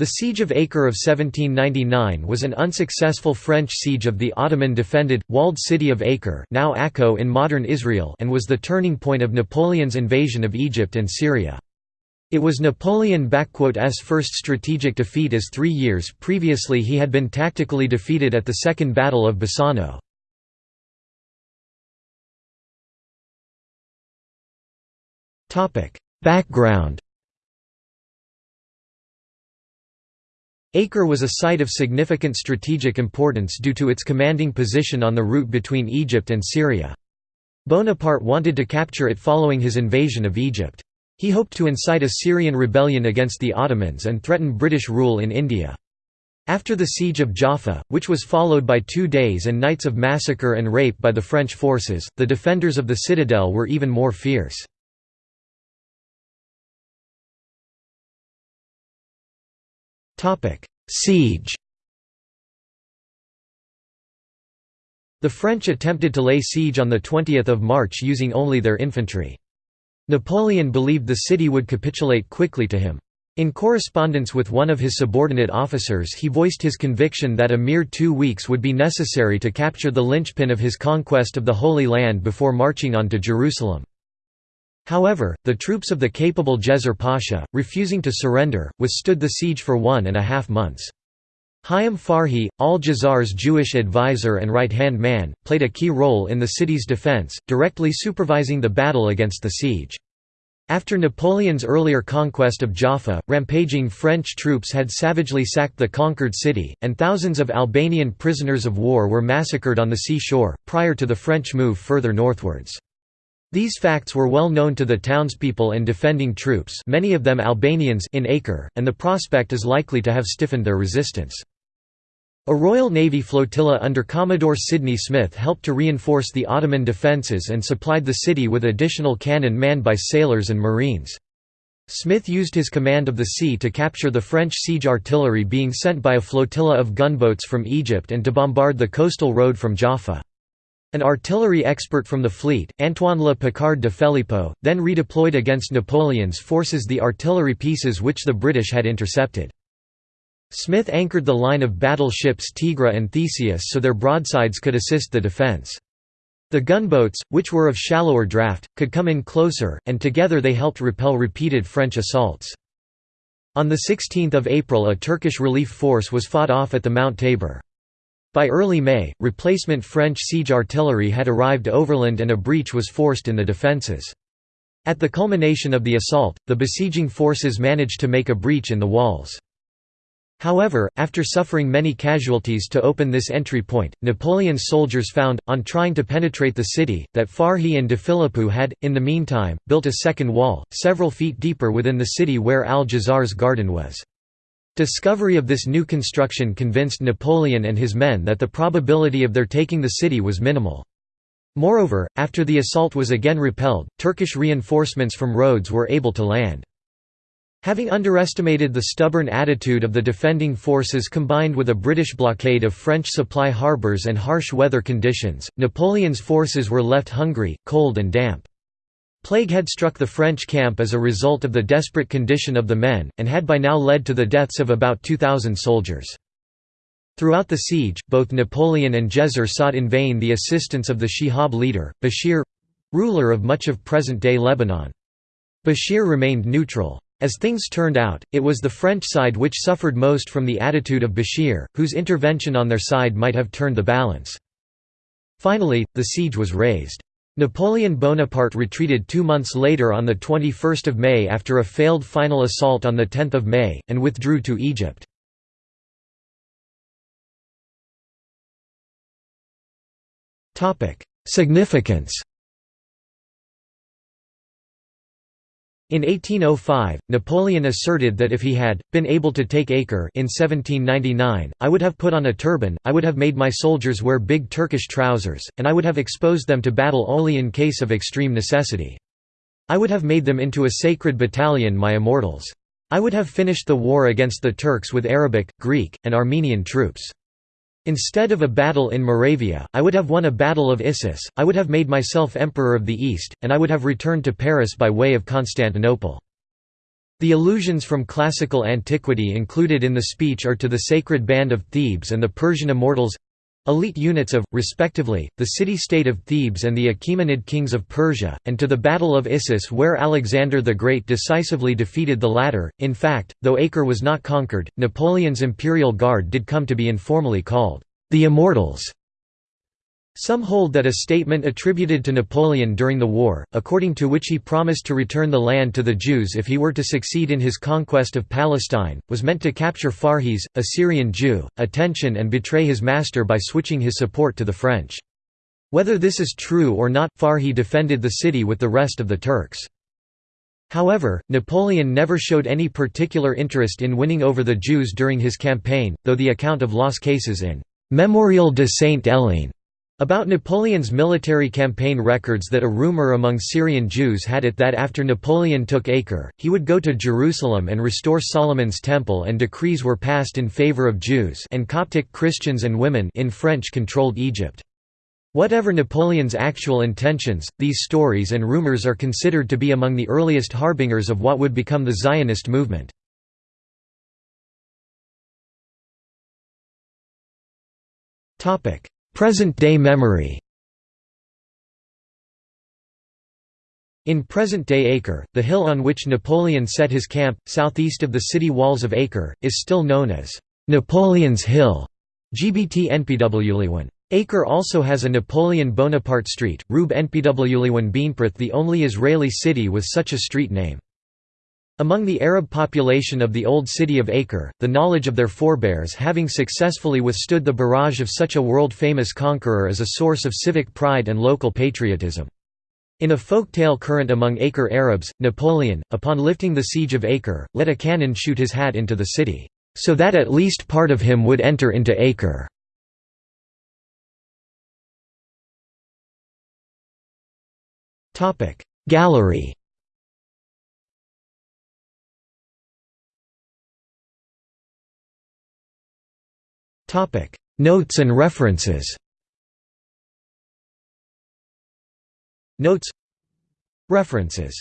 The Siege of Acre of 1799 was an unsuccessful French siege of the Ottoman-defended, walled city of Acre now Akko in modern Israel and was the turning point of Napoleon's invasion of Egypt and Syria. It was Napoleon's first strategic defeat as three years previously he had been tactically defeated at the Second Battle of Bassano. Background Acre was a site of significant strategic importance due to its commanding position on the route between Egypt and Syria. Bonaparte wanted to capture it following his invasion of Egypt. He hoped to incite a Syrian rebellion against the Ottomans and threaten British rule in India. After the siege of Jaffa, which was followed by two days and nights of massacre and rape by the French forces, the defenders of the citadel were even more fierce. Siege The French attempted to lay siege on 20 March using only their infantry. Napoleon believed the city would capitulate quickly to him. In correspondence with one of his subordinate officers he voiced his conviction that a mere two weeks would be necessary to capture the linchpin of his conquest of the Holy Land before marching on to Jerusalem. However, the troops of the capable Djezzar Pasha, refusing to surrender, withstood the siege for one and a half months. Hayam Farhi, al-Djezzar's Jewish advisor and right-hand man, played a key role in the city's defense, directly supervising the battle against the siege. After Napoleon's earlier conquest of Jaffa, rampaging French troops had savagely sacked the conquered city, and thousands of Albanian prisoners of war were massacred on the sea-shore, prior to the French move further northwards. These facts were well known to the townspeople and defending troops many of them Albanians in Acre, and the prospect is likely to have stiffened their resistance. A Royal Navy flotilla under Commodore Sidney Smith helped to reinforce the Ottoman defences and supplied the city with additional cannon manned by sailors and marines. Smith used his command of the sea to capture the French siege artillery being sent by a flotilla of gunboats from Egypt and to bombard the coastal road from Jaffa. An artillery expert from the fleet, Antoine Le Picard de Phelipeaux, then redeployed against Napoleon's forces the artillery pieces which the British had intercepted. Smith anchored the line of battle ships Tigre and Theseus so their broadsides could assist the defence. The gunboats, which were of shallower draft, could come in closer, and together they helped repel repeated French assaults. On 16 April a Turkish relief force was fought off at the Mount Tabor. By early May, replacement French siege artillery had arrived overland and a breach was forced in the defences. At the culmination of the assault, the besieging forces managed to make a breach in the walls. However, after suffering many casualties to open this entry point, Napoleon's soldiers found, on trying to penetrate the city, that Farhi and de Phelipeaux had, in the meantime, built a second wall, several feet deeper within the city where al-Djezzar's garden was. Discovery of this new construction convinced Napoleon and his men that the probability of their taking the city was minimal. Moreover, after the assault was again repelled, Turkish reinforcements from Rhodes were able to land. Having underestimated the stubborn attitude of the defending forces combined with a British blockade of French supply harbours and harsh weather conditions, Napoleon's forces were left hungry, cold and damp. Plague had struck the French camp as a result of the desperate condition of the men, and had by now led to the deaths of about 2,000 soldiers. Throughout the siege, both Napoleon and Djezzar sought in vain the assistance of the Shihab leader, Bashir—ruler of much of present-day Lebanon. Bashir remained neutral. As things turned out, it was the French side which suffered most from the attitude of Bashir, whose intervention on their side might have turned the balance. Finally, the siege was raised. Napoleon Bonaparte retreated two months later on 21 May after a failed final assault on 10 May, and withdrew to Egypt. Significance In 1805, Napoleon asserted that if he had, been able to take Acre in 1799, I would have put on a turban, I would have made my soldiers wear big Turkish trousers, and I would have exposed them to battle only in case of extreme necessity. I would have made them into a sacred battalion my immortals. I would have finished the war against the Turks with Arabic, Greek, and Armenian troops. Instead of a battle in Moravia, I would have won a battle of Issus, I would have made myself Emperor of the East, and I would have returned to Paris by way of Constantinople. The allusions from classical antiquity included in the speech are to the sacred band of Thebes and the Persian immortals elite units of, respectively, the city-state of Thebes and the Achaemenid kings of Persia, and to the Battle of Issus where Alexander the Great decisively defeated the latter. In fact, though Acre was not conquered, Napoleon's imperial guard did come to be informally called the Immortals. Some hold that a statement attributed to Napoleon during the war, according to which he promised to return the land to the Jews if he were to succeed in his conquest of Palestine, was meant to capture Farhis, a Syrian Jew, attention and betray his master by switching his support to the French. Whether this is true or not, Farhi defended the city with the rest of the Turks. However, Napoleon never showed any particular interest in winning over the Jews during his campaign, though the account of Las Cases in Memorial de Saint-Hélène about Napoleon's military campaign records that a rumor among Syrian Jews had it that after Napoleon took Acre, he would go to Jerusalem and restore Solomon's temple and decrees were passed in favor of Jews and Coptic Christians and women in French-controlled Egypt. Whatever Napoleon's actual intentions, these stories and rumors are considered to be among the earliest harbingers of what would become the Zionist movement. Topic: Present-day memory In present-day Acre, the hill on which Napoleon set his camp, southeast of the city walls of Acre, is still known as Napoleon's Hill. GBT. Acre also has a Napoleon Bonaparte Street, Rube NPWLiwan Beanprith the only Israeli city with such a street name. Among the Arab population of the old city of Acre, the knowledge of their forebears having successfully withstood the barrage of such a world-famous conqueror is a source of civic pride and local patriotism. In a folk tale current among Acre Arabs, Napoleon, upon lifting the siege of Acre, let a cannon shoot his hat into the city, so that at least part of him would enter into Acre. Gallery Topic: Notes and references. Notes. References